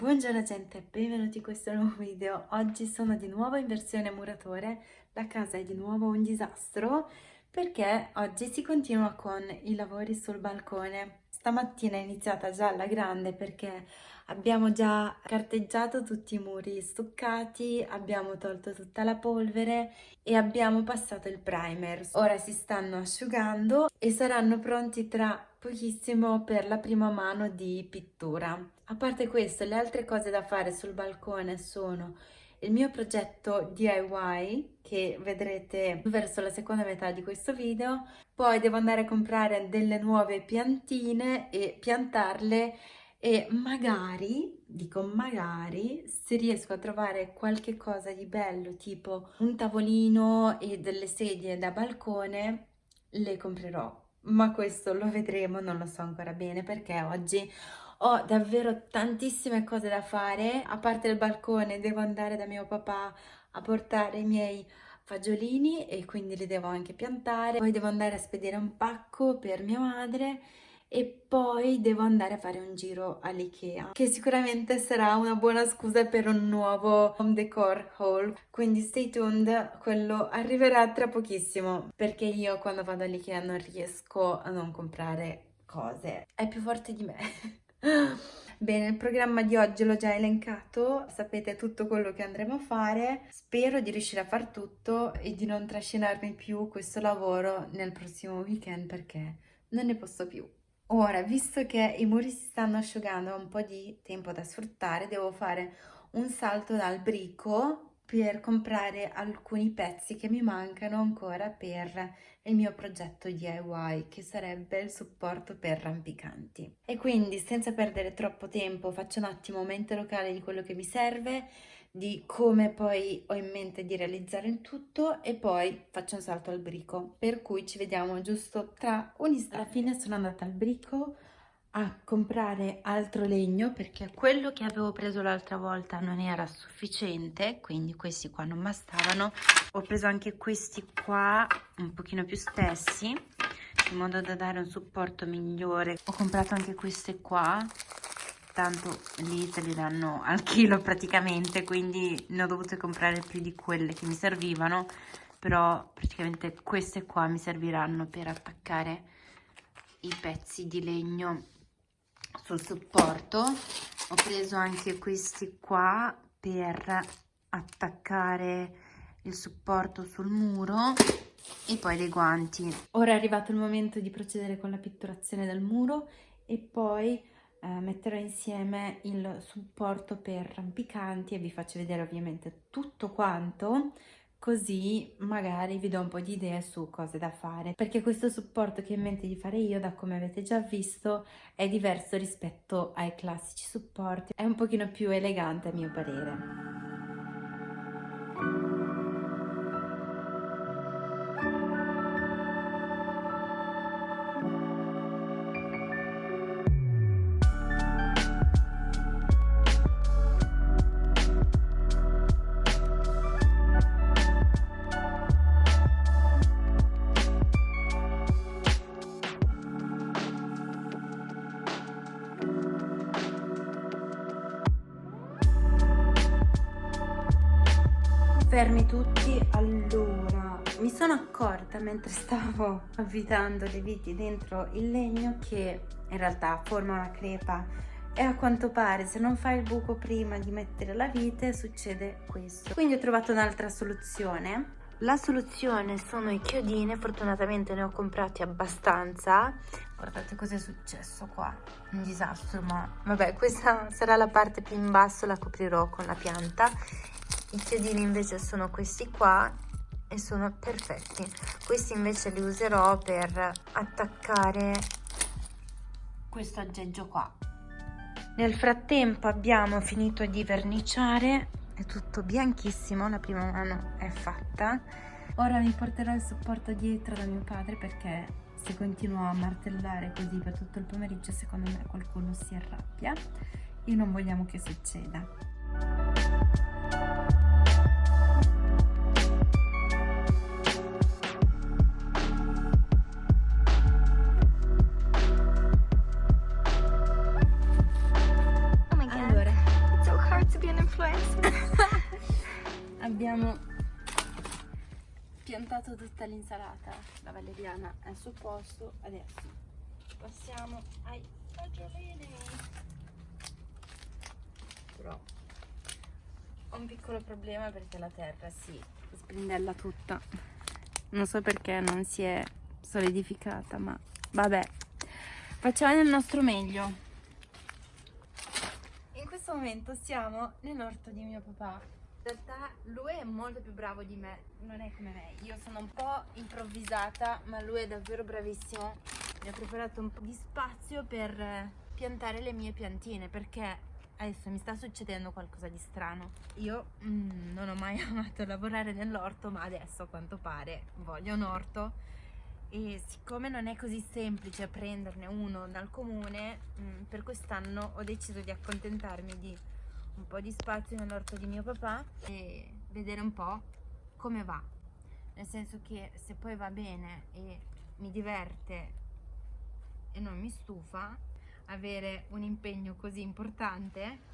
Buongiorno gente, benvenuti in questo nuovo video. Oggi sono di nuovo in versione muratore, la casa è di nuovo un disastro perché oggi si continua con i lavori sul balcone. Stamattina è iniziata già alla grande perché abbiamo già carteggiato tutti i muri stuccati, abbiamo tolto tutta la polvere e abbiamo passato il primer. Ora si stanno asciugando e saranno pronti tra pochissimo per la prima mano di pittura. A parte questo, le altre cose da fare sul balcone sono il mio progetto DIY che vedrete verso la seconda metà di questo video, poi devo andare a comprare delle nuove piantine e piantarle e magari, dico magari, se riesco a trovare qualche cosa di bello tipo un tavolino e delle sedie da balcone le comprerò. Ma questo lo vedremo, non lo so ancora bene perché oggi ho davvero tantissime cose da fare, a parte il balcone devo andare da mio papà a portare i miei fagiolini e quindi li devo anche piantare, poi devo andare a spedire un pacco per mia madre e poi devo andare a fare un giro all'Ikea che sicuramente sarà una buona scusa per un nuovo home decor haul. Quindi stay tuned quello arriverà tra pochissimo perché io quando vado all'Ikea non riesco a non comprare cose. È più forte di me Bene, il programma di oggi l'ho già elencato, sapete tutto quello che andremo a fare. Spero di riuscire a far tutto e di non trascinarmi più questo lavoro nel prossimo weekend perché non ne posso più. Ora, visto che i muri si stanno asciugando, ho un po' di tempo da sfruttare, devo fare un salto dal brico per comprare alcuni pezzi che mi mancano ancora per il mio progetto DIY che sarebbe il supporto per rampicanti. E quindi senza perdere troppo tempo faccio un attimo mente locale di quello che mi serve di come poi ho in mente di realizzare il tutto e poi faccio un salto al brico. Per cui ci vediamo giusto tra un istante. Alla fine sono andata al brico a comprare altro legno perché quello che avevo preso l'altra volta non era sufficiente quindi questi qua non bastavano ho preso anche questi qua un pochino più spessi in modo da dare un supporto migliore. Ho comprato anche queste qua tanto lì te li danno al chilo praticamente quindi ne ho dovute comprare più di quelle che mi servivano però praticamente queste qua mi serviranno per attaccare i pezzi di legno sul supporto. Ho preso anche questi qua per attaccare il supporto sul muro e poi dei guanti. Ora è arrivato il momento di procedere con la pitturazione del muro e poi eh, metterò insieme il supporto per rampicanti e vi faccio vedere ovviamente tutto quanto così magari vi do un po' di idee su cose da fare perché questo supporto che ho in mente di fare io da come avete già visto è diverso rispetto ai classici supporti. È un pochino più elegante a mio parere Fermi tutti, allora mi sono accorta mentre stavo avvitando le viti dentro il legno che in realtà forma una crepa e a quanto pare se non fai il buco prima di mettere la vite succede questo. Quindi ho trovato un'altra soluzione. La soluzione sono i chiodini, fortunatamente ne ho comprati abbastanza. Guardate cosa è successo qua, un disastro, ma vabbè questa sarà la parte più in basso, la coprirò con la pianta i chiodini invece sono questi qua e sono perfetti. Questi invece li userò per attaccare questo aggeggio qua. Nel frattempo abbiamo finito di verniciare. È tutto bianchissimo la prima mano è fatta. Ora mi porterò il supporto dietro da mio padre perché se continuo a martellare così per tutto il pomeriggio secondo me qualcuno si arrabbia. E non vogliamo che succeda. Abbiamo piantato tutta l'insalata, la valeriana è sul posto, adesso passiamo ai fagiolini. Però un piccolo problema perché la terra si sbrindella tutta. Non so perché non si è solidificata, ma vabbè. Facciamo il nostro meglio questo momento siamo nell'orto di mio papà. In realtà lui è molto più bravo di me, non è come me. Io sono un po' improvvisata, ma lui è davvero bravissimo. Mi ha preparato un po' di spazio per piantare le mie piantine, perché adesso mi sta succedendo qualcosa di strano. Io mm, non ho mai amato lavorare nell'orto, ma adesso a quanto pare voglio un orto e siccome non è così semplice prenderne uno dal comune mm, per quest'anno ho deciso di accontentarmi di un po' di spazio nell'orto di mio papà e vedere un po' come va nel senso che se poi va bene e mi diverte e non mi stufa avere un impegno così importante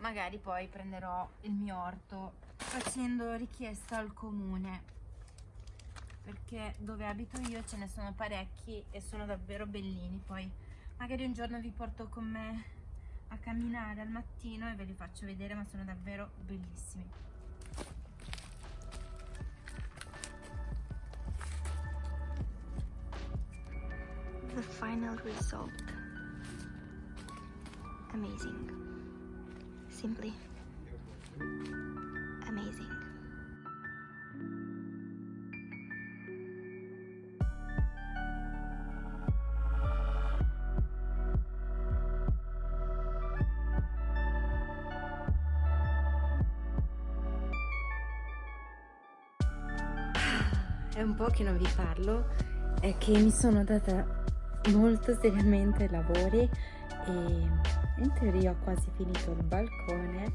magari poi prenderò il mio orto facendo richiesta al comune. Perché dove abito io ce ne sono parecchi e sono davvero bellini. Poi magari un giorno vi porto con me a camminare al mattino e ve li faccio vedere ma sono davvero bellissimi. The final result amazing. Simply amazing. È un po' che non vi parlo, è che mi sono data molto seriamente ai lavori e in teoria ho quasi finito il balcone,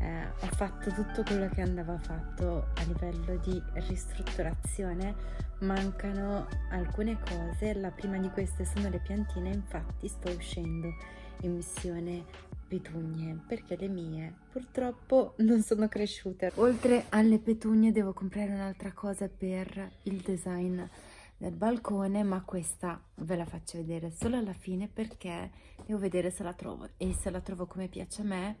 eh, ho fatto tutto quello che andava fatto a livello di ristrutturazione, mancano alcune cose, la prima di queste sono le piantine, infatti sto uscendo in missione petugne perché le mie purtroppo non sono cresciute. Oltre alle petugne devo comprare un'altra cosa per il design del balcone ma questa ve la faccio vedere solo alla fine perché devo vedere se la trovo e se la trovo come piace a me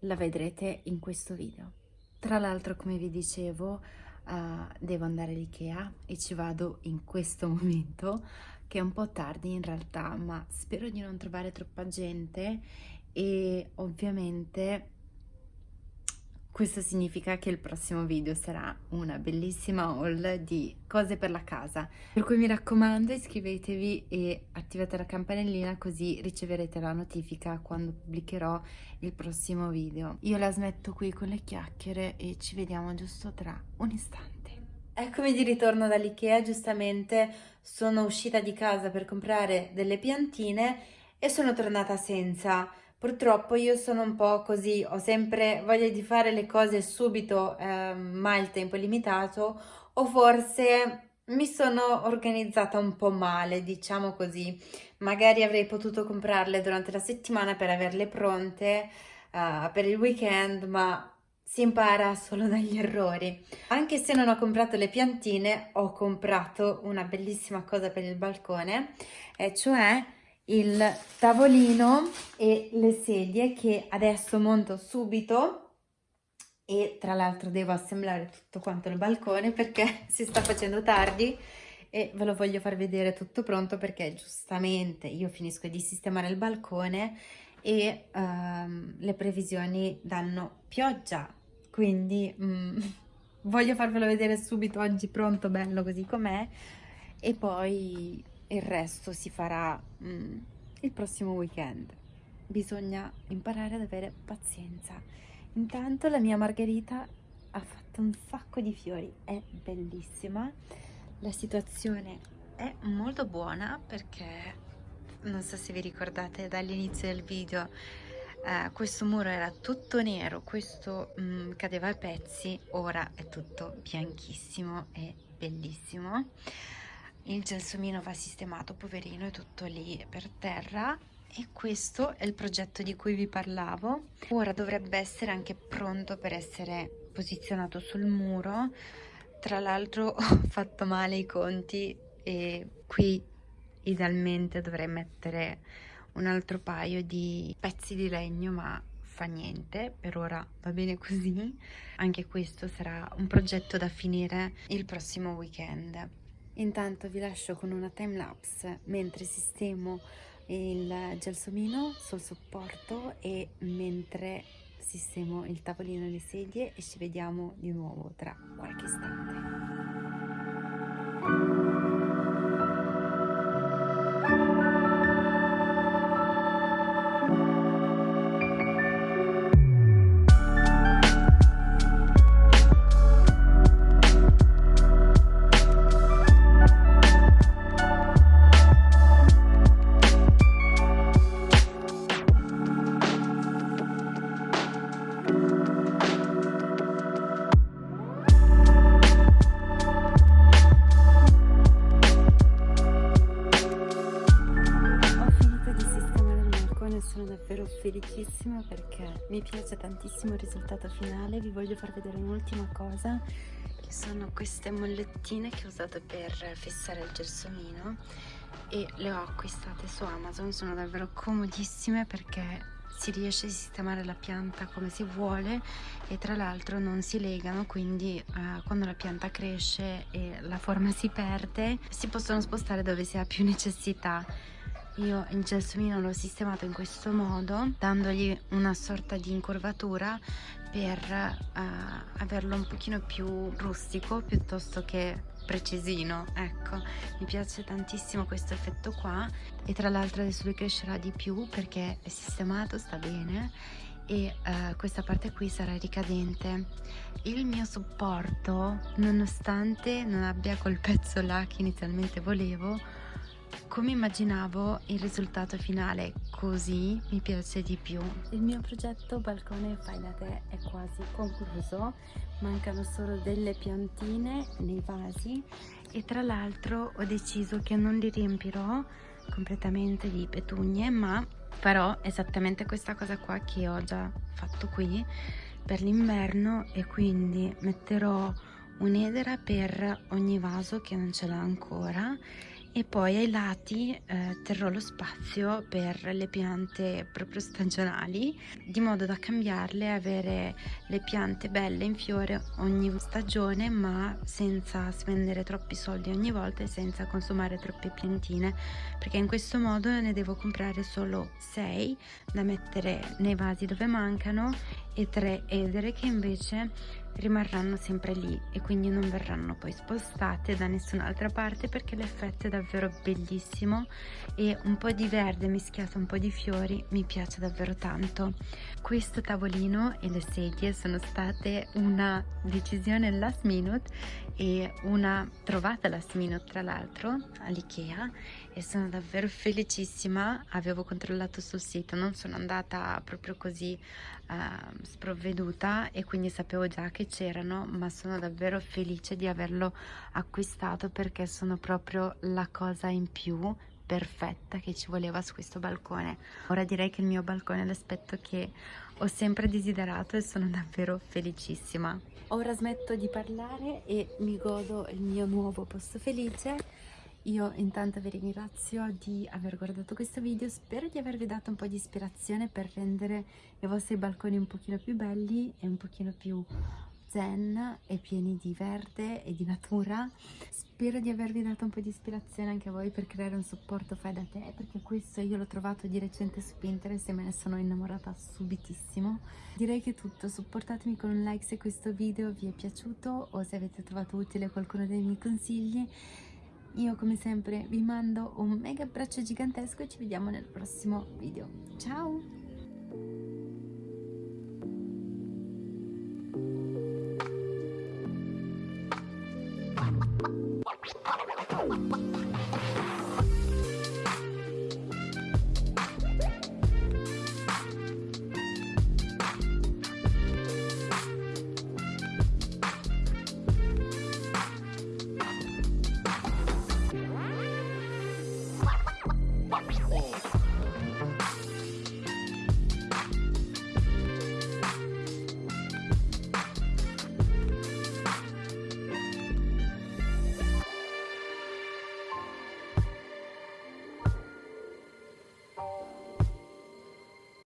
la vedrete in questo video. Tra l'altro come vi dicevo uh, devo andare all'Ikea e ci vado in questo momento che è un po' tardi in realtà ma spero di non trovare troppa gente e ovviamente questo significa che il prossimo video sarà una bellissima haul di cose per la casa. Per cui mi raccomando iscrivetevi e attivate la campanellina così riceverete la notifica quando pubblicherò il prossimo video. Io la smetto qui con le chiacchiere e ci vediamo giusto tra un istante. Eccomi di ritorno dall'Ikea, giustamente sono uscita di casa per comprare delle piantine e sono tornata senza Purtroppo io sono un po' così, ho sempre voglia di fare le cose subito, eh, ma il tempo è limitato, o forse mi sono organizzata un po' male, diciamo così. Magari avrei potuto comprarle durante la settimana per averle pronte uh, per il weekend, ma si impara solo dagli errori. Anche se non ho comprato le piantine, ho comprato una bellissima cosa per il balcone, e cioè il tavolino e le sedie che adesso monto subito. E tra l'altro devo assemblare tutto quanto il balcone perché si sta facendo tardi e ve lo voglio far vedere tutto pronto perché giustamente io finisco di sistemare il balcone e um, le previsioni danno pioggia. Quindi um, voglio farvelo vedere subito oggi pronto bello così com'è. E poi il resto si farà mm, il prossimo weekend. Bisogna imparare ad avere pazienza. Intanto la mia margherita ha fatto un sacco di fiori, è bellissima. La situazione è molto buona perché non so se vi ricordate dall'inizio del video eh, questo muro era tutto nero questo mm, cadeva a pezzi ora è tutto bianchissimo e bellissimo il gelsomino va sistemato poverino è tutto lì per terra e questo è il progetto di cui vi parlavo. Ora dovrebbe essere anche pronto per essere posizionato sul muro. Tra l'altro ho fatto male i conti e qui idealmente dovrei mettere un altro paio di pezzi di legno ma fa niente, per ora va bene così. Anche questo sarà un progetto da finire il prossimo weekend. Intanto vi lascio con una time lapse mentre sistemo il gelsomino sul supporto e mentre sistemo il tavolino e le sedie e ci vediamo di nuovo tra qualche istante. Mi piace tantissimo il risultato finale vi voglio far vedere un'ultima cosa che sono queste mollettine che ho usato per fissare il gelsomino e le ho acquistate su Amazon sono davvero comodissime perché si riesce a sistemare la pianta come si vuole e tra l'altro non si legano quindi eh, quando la pianta cresce e la forma si perde si possono spostare dove si ha più necessità io il gelsomino l'ho sistemato in questo modo dandogli una sorta di incurvatura per uh, averlo un pochino più rustico piuttosto che precisino ecco. Mi piace tantissimo questo effetto qua e tra l'altro adesso lui crescerà di più perché è sistemato sta bene e uh, questa parte qui sarà ricadente. Il mio supporto nonostante non abbia quel pezzo là che inizialmente volevo come immaginavo il risultato finale così mi piace di più. Il mio progetto balcone fai da te è quasi concluso, mancano solo delle piantine nei vasi. E tra l'altro ho deciso che non li riempirò completamente di petugne ma farò esattamente questa cosa qua che ho già fatto qui per l'inverno e quindi metterò un'edera per ogni vaso che non ce l'ha ancora e poi ai lati eh, terrò lo spazio per le piante proprio stagionali di modo da cambiarle avere le piante belle in fiore ogni stagione ma senza spendere troppi soldi ogni volta e senza consumare troppe piantine. Perché in questo modo ne devo comprare solo 6 da mettere nei vasi dove mancano e 3 edere che invece rimarranno sempre lì e quindi non verranno poi spostate da nessun'altra parte perché l'effetto è davvero bellissimo e un po' di verde mischiato un po' di fiori mi piace davvero tanto. Questo tavolino e le sedie sono state una decisione last minute e una trovata last minute tra l'altro all'Ikea e sono davvero felicissima. Avevo controllato sul sito non sono andata proprio così uh, sprovveduta e quindi sapevo già che c'erano ma sono davvero felice di averlo acquistato perché sono proprio la cosa in più perfetta che ci voleva su questo balcone. Ora direi che il mio balcone è l'aspetto che ho sempre desiderato e sono davvero felicissima. Ora smetto di parlare e mi godo il mio nuovo posto felice io intanto vi ringrazio di aver guardato questo video, spero di avervi dato un po' di ispirazione per rendere i vostri balconi un pochino più belli e un pochino più zen e pieni di verde e di natura. Spero di avervi dato un po' di ispirazione anche a voi per creare un supporto fai da te, perché questo io l'ho trovato di recente su Pinterest e me ne sono innamorata subitissimo. Direi che è tutto, supportatemi con un like se questo video vi è piaciuto o se avete trovato utile qualcuno dei miei consigli io come sempre vi mando un mega abbraccio gigantesco e ci vediamo nel prossimo video. Ciao!